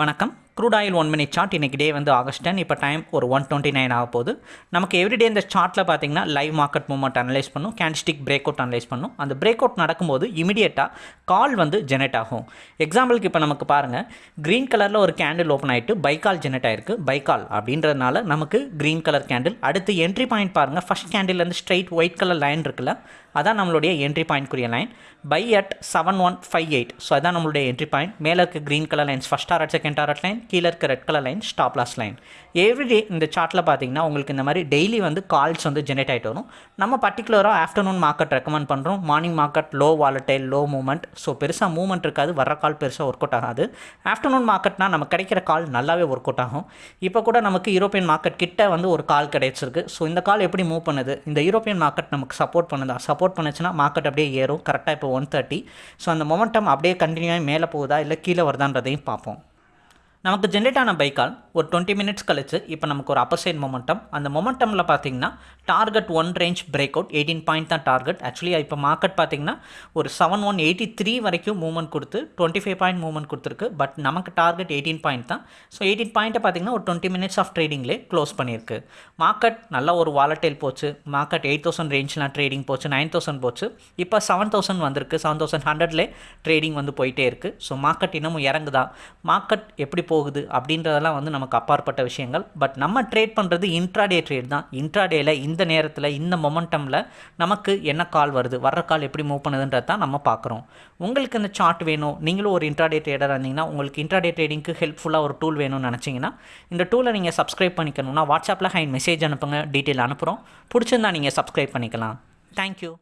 வணக்கம். Crude oil one minute chart இன்றைக்கி day வந்து ஆகஸ்ட் டென் இப்போ டைம் ஒரு ஒன் டுவெண்ட்டி நைன் ஆக போகுது. நமக்கு எவ்ரிடே இந்த சார்ட்டில் பார்த்தீங்கன்னா லைவ் மார்க்கெட் மூவ்மெண்ட் அனலைஸ் பண்ணும். கேண்டிஸ்டிக் பிரேக் அவுட் அனலைஸ் பண்ணும். அந்த பிரேக் அவுட் நடக்கும்போது இமீடியட்டாக கால் வந்து ஜெனரேட் ஆகும். எக்ஸாம்பிளுக்கு இப்போ நமக்கு பாருங்கள் க்ரீன் கலரில் ஒரு கேண்டில் ஓப்பன் ஆகிட்டு பைக்கால் ஜெனரேட் ஆயிருக்கு. பைக்கால் அப்படின்றதுனால நமக்கு க்ரீன் கலர் கேண்டில் அடுத்து என்ட்ரி பாயிண்ட் பாருங்கள் ஃபஸ்ட் கேண்டில்லேருந்து ஸ்ட்ரைட் ஒயிட் கலர் லைன் இருக்குல்ல. அதான் நம்மளுடைய entry பாயிண்ட்க்குரிய line buy at seven one five eight so அதான் நம்மளுடைய என்ட்ரி பாயிண்ட் மேலே இருக்க க்ரீன் கலர் லைன்ஸ் ஃபஸ்ட் ஆர்ட் செகண்ட் ஆர்ட் லைன் கீழே இருக்க red colour line stop loss line everyday இந்த சார்ட்டில் பார்த்தீங்கன்னா உங்களுக்கு இந்த மாதிரி டெய்லி வந்து கால்ஸ் வந்து ஜெனரேட் ஆகிட்டு வரும். நம்ம பர்டிகுலராக ஆஃப்டர்நூன் மார்க்கெட் ரெக்கமெண்ட் பண்ணுறோம் morning market low volatile low movement so பெருசாக மூவ்மெண்ட் இருக்காது. வர்ற கால் பெருசாக ஒர்க் அவுட் ஆகாது. ஆஃப்டர்நூன் மார்க்கெட்னா நமக்கு கிடைக்கிற கால் நல்லாவே ஒர்க் அவுட் ஆகும். இப்போ கூட நமக்கு யூரோப்பியன் மார்க்கெட் கிட்ட வந்து ஒரு கால் கிடைச்சிருக்கு. ஸோ இந்த கால் எப்படி மூவ் பண்ணுது? இந்த யூரோப்பியன் மார்க்கெட் நமக்கு சப்போர்ட் பண்ணுதா? சப்போர்ட் பண்ணுச்சுன்னா மார்க்கெட் அப்படியே ஏறும். கரெக்டாக இப்போ ஒன் தேர்ட்டி ஸோ அந்த மொமெண்டம் அப்படியே கண்டினியூவாக மேலே போகுதா? இல்லை கீழே வருதான்றதையும் பார்ப்போம். நமக்கு ஜென்ரேட் ஆன பைக்கால் ஒரு டுவெண்ட்டி மினிட்ஸ் கழிச்சு இப்போ நமக்கு ஒரு அப்பர் சைட் மொமெண்டம் அந்த மொமெண்டமில் பார்த்தீங்கன்னா target one range break out eighteen point தான் டார்கெட் ஆக்சுவலி இப்போ மார்க்கெட் பார்த்தீங்கன்னா ஒரு செவன் ஒன் எயிட்டி த்ரீ வரைக்கும் மூவ்மெண்ட் கொடுத்து டுவெண்ட்டி ஃபைவ் பாயிண்ட் மூவ்மெண்ட் கொடுத்துருக்கு. பட் நமக்கு டார்கெட் எயிட்டீன் பாயிண்ட் தான். ஸோ எயிட்டீன் பாயிண்ட்டை பார்த்தீங்கன்னா ஒரு டுவெண்ட்டி மினிட்ஸ் ஆஃப் ட்ரேடிங்லேயே க்ளோஸ் பண்ணியிருக்கு. மார்க்கெட் நல்ல ஒரு வாலட்டைல் போச்சு. மார்க்கெட் எயிட் தௌசண்ட் ரேஞ்ச்லாம் ட்ரேடிங் போச்சு நைன் தௌசண்ட் போச்சு. இப்போ செவன் தௌசண்ட் வந்திருக்கு. செவன் தௌசண்ட் ஹண்ட்ரட்லேயே ட்ரேடிங் வந்து போயிட்டே இருக்குது ஸோ மார்க்கெட் இன்னமும் இறங்குதா? மார்க்கெட் எப்படி போ போகுது அப்படின்றதெல்லாம் வந்து நமக்கு அப்பாற்பட்ட விஷயங்கள். பட் நம்ம ட்ரேட் பண்ணுறது இன்ட்ராடே ட்ரேட் தான். இன்ட்ராடேயில் இந்த நேரத்தில் இந்த மொமெண்டமில் நமக்கு என்ன கால் வருது? வர்ற கால் எப்படி மூவ் பண்ணுதுன்றது தான் நம்ம பார்க்குறோம். உங்களுக்கு இந்த சார்ட் வேணும். நீங்களும் ஒரு இன்ட்ராடே ட்ரேடர் இருந்தீங்கன்னா உங்களுக்கு இன்ட்ராடே ட்ரேடிங்க்கு ஹெல்ப்ஃபுல்லாக ஒரு டூல் வேணும்னு நினச்சிங்கன்னா இந்த டூலை நீங்கள் சப்ஸ்கிரைப் பண்ணிக்கணும்னா வாட்ஸ்அப்பில் ஹை மெசேஜ் அனுப்புங்க. டீட்டெயில் அனுப்புகிறோம் பிடிச்சிருந்தா நீங்கள் சப்ஸ்கிரைப் பண்ணிக்கலாம். தேங்க்யூ